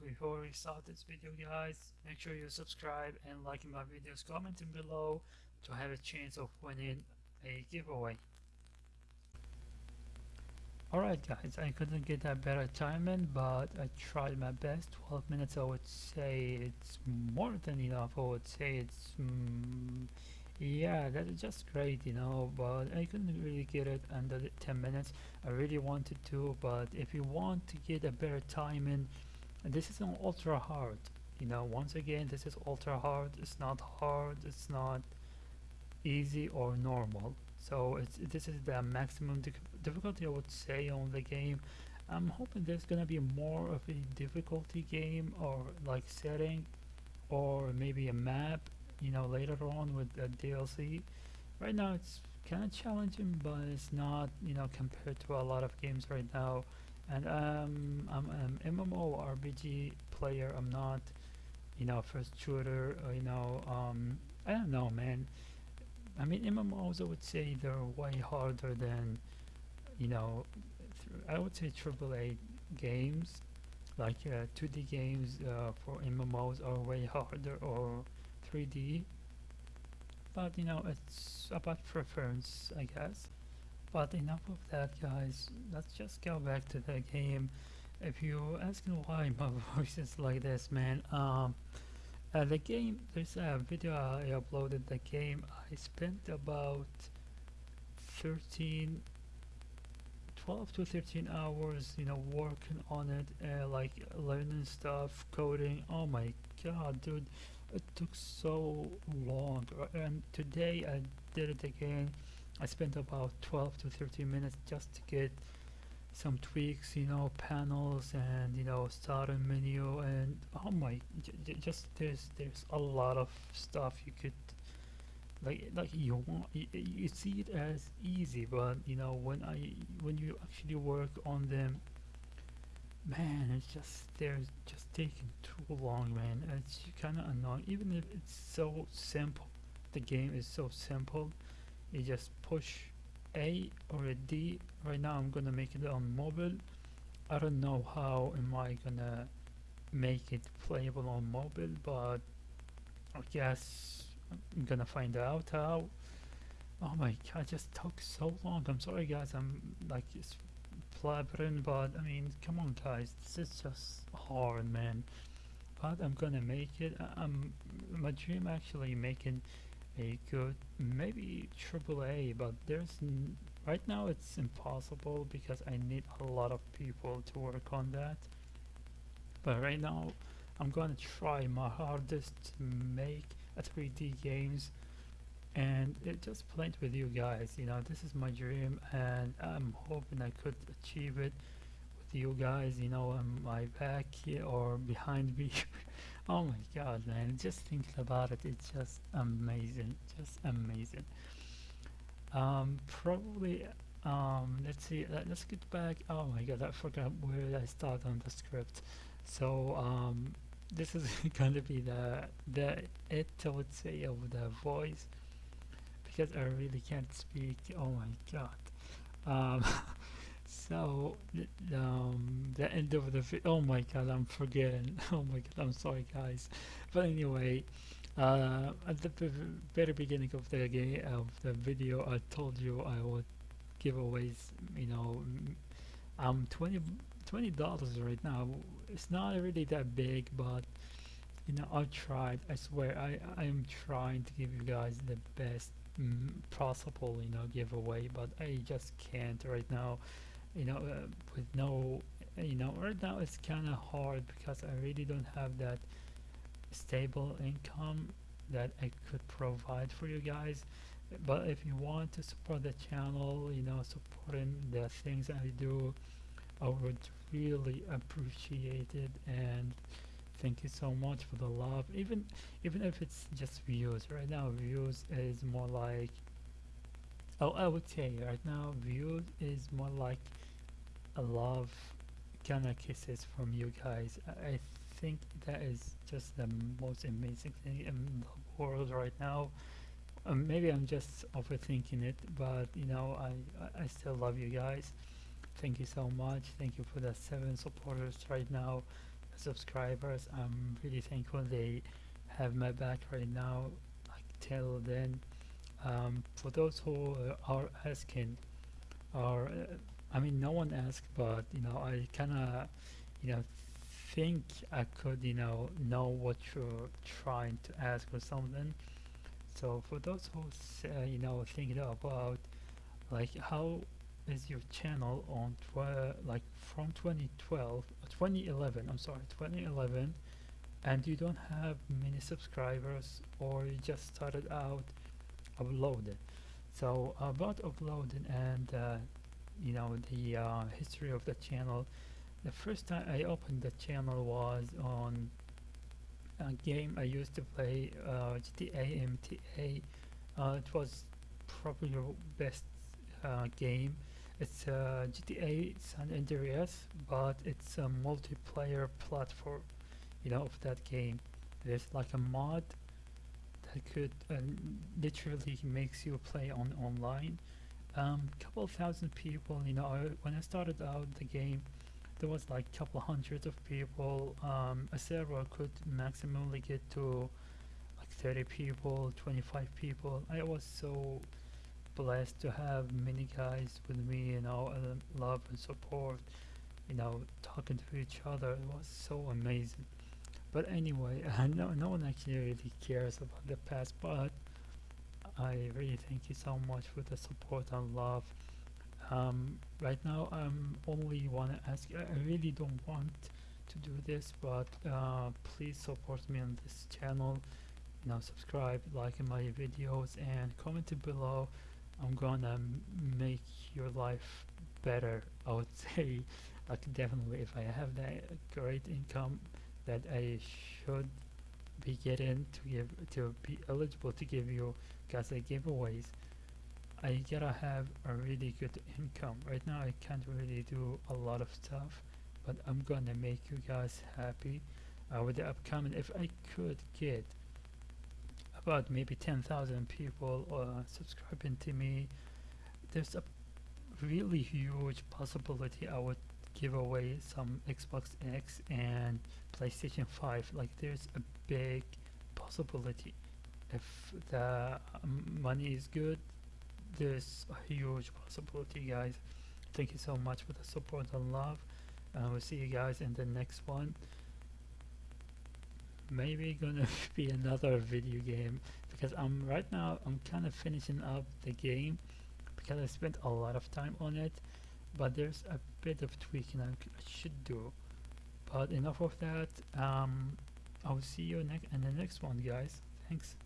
look before we start this video guys. Make sure you subscribe and like my videos. Commenting below to have a chance of winning a giveaway. Alright guys I couldn't get a better timing but I tried my best. 12 minutes I would say it's more than enough. I would say it's mm, yeah that is just great you know but I couldn't really get it under the 10 minutes. I really wanted to but if you want to get a better timing this is an ultra hard you know once again this is ultra hard it's not hard it's not easy or normal. So it's this is the maximum difficulty I would say on the game. I'm hoping there's gonna be more of a difficulty game or like setting or maybe a map you know later on with the DLC right now it's kind of challenging but it's not you know compared to a lot of games right now and um, I'm an MMO RPG player. I'm not you know first shooter or, you know um, I don't know man. I mean MMOs I would say they're way harder than you know I would say AAA games like uh, 2D games uh, for MMOs are way harder or 3D but you know it's about preference I guess but enough of that guys. Let's just go back to the game. If you're asking why my voice is like this man um uh, the game there's a video I uploaded the game. I spent about 13 12 to 13 hours you know working on it uh, like learning stuff coding. Oh my god dude it took so long. And today I did it again I spent about 12 to 13 minutes just to get some tweaks you know panels and you know starter menu and oh my just there's there's a lot of stuff you could like like you want you, you see it as easy but you know when I when you actually work on them man it's just they're just taking too long man. It's kind of annoying. Even if it's so simple the game is so simple you just push A or a D. Right now I'm gonna make it on mobile. I don't know how am I gonna make it playable on mobile but I guess I'm gonna find out how. Oh my god just took so long. I'm sorry guys. I'm like just blabbering but I mean come on guys. This is just hard man. But I'm gonna make it. I'm my dream actually making a good maybe AAA but there's right now it's impossible because I need a lot of people to work on that. But right now I'm gonna try my hardest to make a 3D games and it just played with you guys you know this is my dream and I'm hoping I could achieve it with you guys you know on my back or behind me oh my god man just thinking about it it's just amazing just amazing. Um probably um let's see let, us get back oh my god I forgot where I start on the script. So um this is going to be the the it I would say of the voice because I really can't speak oh my god. Um, so um, the end of the oh my god I'm forgetting. Oh my god I'm sorry guys. But anyway uh, at the very beginning of the game of the video I told you I would giveaways you know I'm 20 20 dollars right now. It's not really that big but you know I tried. I swear I I am trying to give you guys the best mm, possible you know giveaway but I just can't right now you know uh, with no you know right now it's kind of hard because I really don't have that stable income that I could provide for you guys. But if you want to support the channel you know supporting the things I do I would really appreciate it. And thank you so much for the love. Even even if it's just views. Right now views is more like oh I would say right now views is more like a love kind of kisses from you guys I, think that is just the most amazing thing in the world right now um, maybe I'm just overthinking it but you know I, I still love you guys thank you so much thank you for the seven supporters right now subscribers. I'm really thankful they have my back right now. Like till then, um, for those who are asking, or uh, I mean, no one asked, but you know, I kind of, you know, think I could, you know, know what you're trying to ask or something. So for those who, uh, you know, thinking about like how is your channel on like from 2012 uh, 2011 i'm sorry 2011 and you don't have many subscribers or you just started out uploading so about uploading and uh, you know the uh, history of the channel the first time i opened the channel was on a game i used to play uh, gta mta uh, it was probably the best uh, game it's uh, GTA San Andreas, but it's a multiplayer platform, you know, of that game. There's like a mod that could uh, literally makes you play on online. Um, couple thousand people, you know, when I started out the game, there was like couple hundreds of people. Um, a server could maximally get to like 30 people, 25 people. I was so blessed to have many guys with me, you know, and love and support, you know, talking to each other. It was so amazing. But anyway, no, no one actually really cares about the past, but I really thank you so much for the support and love. Um, right now, I'm only want to ask. I really don't want to do this, but uh, please support me on this channel. You know, subscribe, like my videos, and comment below I'm gonna make your life better. I would say, like definitely, if I have that great income that I should be getting to give to be eligible to give you guys a giveaways, I gotta have a really good income. Right now, I can't really do a lot of stuff, but I'm gonna make you guys happy uh, with the upcoming. If I could get about maybe 10,000 people uh, subscribing to me. There's a really huge possibility I would give away some Xbox X and PlayStation 5. Like, there's a big possibility. If the um, money is good, there's a huge possibility, guys. Thank you so much for the support and love. Uh, we'll see you guys in the next one maybe gonna be another video game because I'm right now I'm kind of finishing up the game because I spent a lot of time on it but there's a bit of tweaking I should do. But enough of that. Um, I'll see you next in the next one guys. Thanks